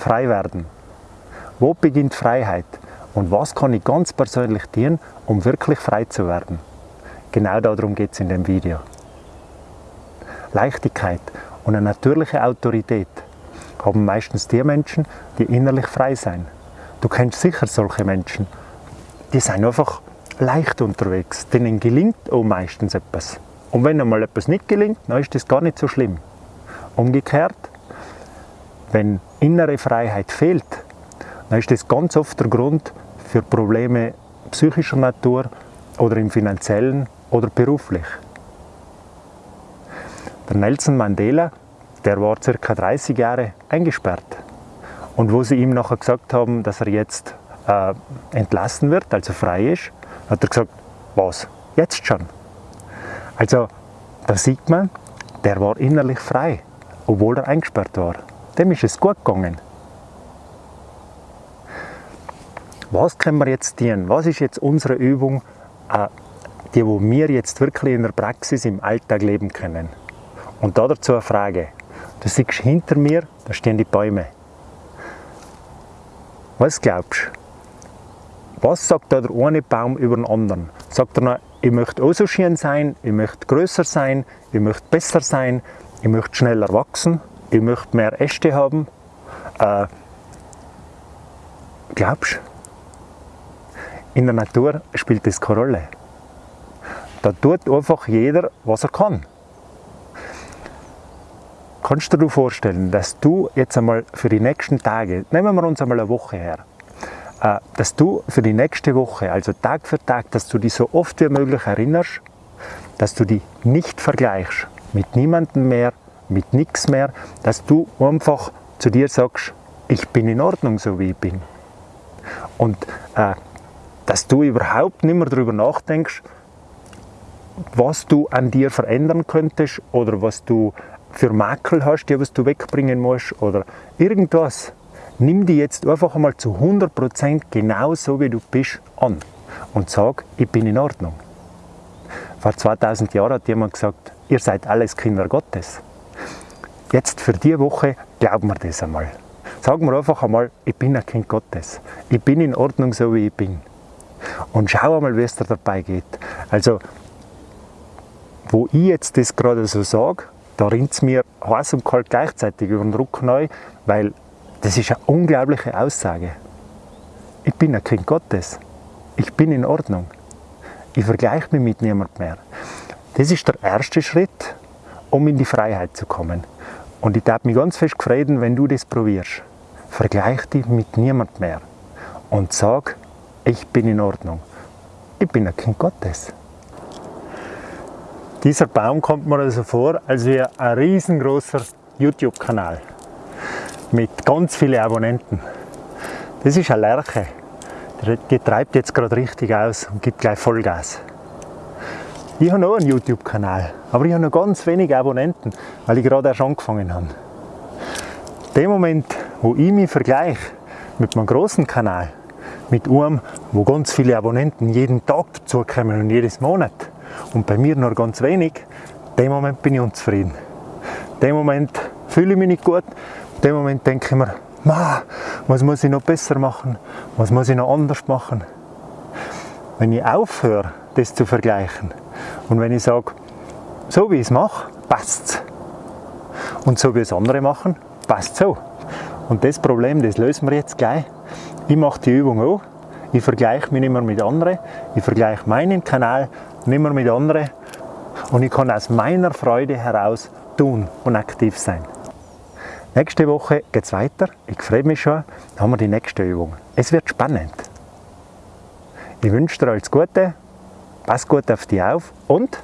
frei werden. Wo beginnt Freiheit? Und was kann ich ganz persönlich tun, um wirklich frei zu werden? Genau darum geht es in dem Video. Leichtigkeit und eine natürliche Autorität haben meistens die Menschen, die innerlich frei sind. Du kennst sicher solche Menschen, die sind einfach leicht unterwegs. Denen gelingt auch meistens etwas. Und wenn einmal etwas nicht gelingt, dann ist das gar nicht so schlimm. Umgekehrt, wenn innere Freiheit fehlt, dann ist das ganz oft der Grund für Probleme psychischer Natur oder im finanziellen oder beruflich. Der Nelson Mandela, der war ca. 30 Jahre eingesperrt. Und wo sie ihm nachher gesagt haben, dass er jetzt äh, entlassen wird, also frei ist, hat er gesagt, was, jetzt schon? Also da sieht man, der war innerlich frei, obwohl er eingesperrt war. Dem ist es gut gegangen. Was können wir jetzt tun? Was ist jetzt unsere Übung, äh, die wir jetzt wirklich in der Praxis im Alltag leben können? Und da dazu eine Frage. Du siehst hinter mir, da stehen die Bäume. Was glaubst du? Was sagt da der eine Baum über den anderen? Sagt er noch, ich möchte auch so schön sein, ich möchte größer sein, ich möchte besser sein, ich möchte schneller wachsen, ich möchte mehr Äste haben? Äh, glaubst? In der Natur spielt das keine Rolle. Da tut einfach jeder, was er kann. Kannst du dir vorstellen, dass du jetzt einmal für die nächsten Tage, nehmen wir uns einmal eine Woche her, äh, dass du für die nächste Woche, also Tag für Tag, dass du dich so oft wie möglich erinnerst, dass du dich nicht vergleichst mit niemandem mehr, mit nichts mehr, dass du einfach zu dir sagst, ich bin in Ordnung, so wie ich bin. Und äh, dass du überhaupt nicht mehr darüber nachdenkst, was du an dir verändern könntest oder was du für Makel hast, die was du wegbringen musst oder irgendwas nimm die jetzt einfach einmal zu 100% genau so, wie du bist, an und sag, ich bin in Ordnung. Vor 2000 Jahren hat jemand gesagt, ihr seid alles Kinder Gottes. Jetzt für die Woche glauben wir das einmal. Sagen wir einfach einmal, ich bin ein Kind Gottes. Ich bin in Ordnung, so wie ich bin. Und schau einmal, wie es dir dabei geht. Also, wo ich jetzt das gerade so sage, da rinnt es mir heiß und kalt gleichzeitig über den Rücken neu, weil das ist eine unglaubliche Aussage. Ich bin ein Kind Gottes. Ich bin in Ordnung. Ich vergleiche mich mit niemandem mehr. Das ist der erste Schritt, um in die Freiheit zu kommen. Und ich darf mich ganz fest freuen, wenn du das probierst. Vergleich dich mit niemandem mehr und sag, ich bin in Ordnung. Ich bin ein Kind Gottes. Dieser Baum kommt mir also vor, als wäre ein riesengroßer YouTube-Kanal mit ganz vielen Abonnenten. Das ist eine Lerche. Die treibt jetzt gerade richtig aus und gibt gleich Vollgas. Ich habe noch einen YouTube-Kanal, aber ich habe noch ganz wenige Abonnenten, weil ich gerade erst angefangen habe. Dem Moment, wo ich mich vergleiche mit meinem großen Kanal, mit einem, wo ganz viele Abonnenten jeden Tag dazukommen und jedes Monat und bei mir nur ganz wenig, dem Moment bin ich unzufrieden. Dem Moment fühle ich mich nicht gut, dem Moment denke ich mir, was muss ich noch besser machen? Was muss ich noch anders machen? Wenn ich aufhöre, das zu vergleichen und wenn ich sage, so wie ich es mache, passt es. Und so wie es andere machen, passt so. Und das Problem, das lösen wir jetzt gleich. Ich mache die Übung auch. Ich vergleiche mich nicht mehr mit anderen. Ich vergleiche meinen Kanal nicht mehr mit anderen. Und ich kann aus meiner Freude heraus tun und aktiv sein. Nächste Woche geht es weiter. Ich freue mich schon. Dann haben wir die nächste Übung. Es wird spannend. Ich wünsche dir alles Gute. Pass gut auf dich auf und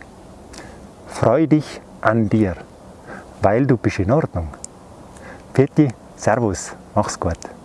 freu dich an dir, weil du bist in Ordnung. Pfiat Servus, mach's gut.